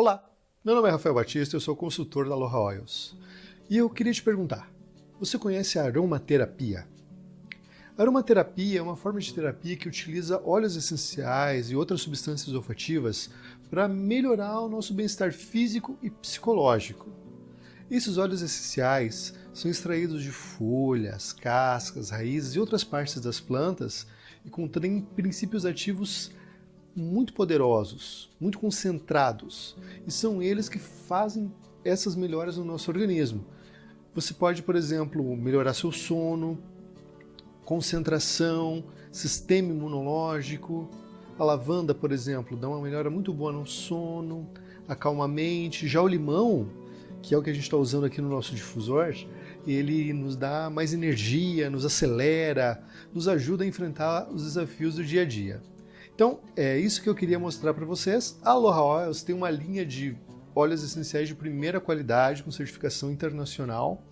Olá, meu nome é Rafael Batista, eu sou consultor da Aloha Oils. E eu queria te perguntar, você conhece a aromaterapia? A aromaterapia é uma forma de terapia que utiliza óleos essenciais e outras substâncias olfativas para melhorar o nosso bem-estar físico e psicológico. Esses óleos essenciais são extraídos de folhas, cascas, raízes e outras partes das plantas e contêm princípios ativos muito poderosos, muito concentrados, e são eles que fazem essas melhoras no nosso organismo. Você pode, por exemplo, melhorar seu sono, concentração, sistema imunológico. A lavanda, por exemplo, dá uma melhora muito boa no sono, acalma a mente. Já o limão, que é o que a gente está usando aqui no nosso difusor, ele nos dá mais energia, nos acelera, nos ajuda a enfrentar os desafios do dia a dia. Então, é isso que eu queria mostrar para vocês. A Aloha Oils tem uma linha de óleos essenciais de primeira qualidade, com certificação internacional,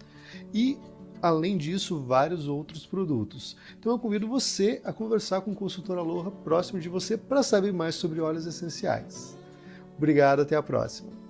e, além disso, vários outros produtos. Então eu convido você a conversar com o consultor Aloha próximo de você para saber mais sobre óleos essenciais. Obrigado, até a próxima.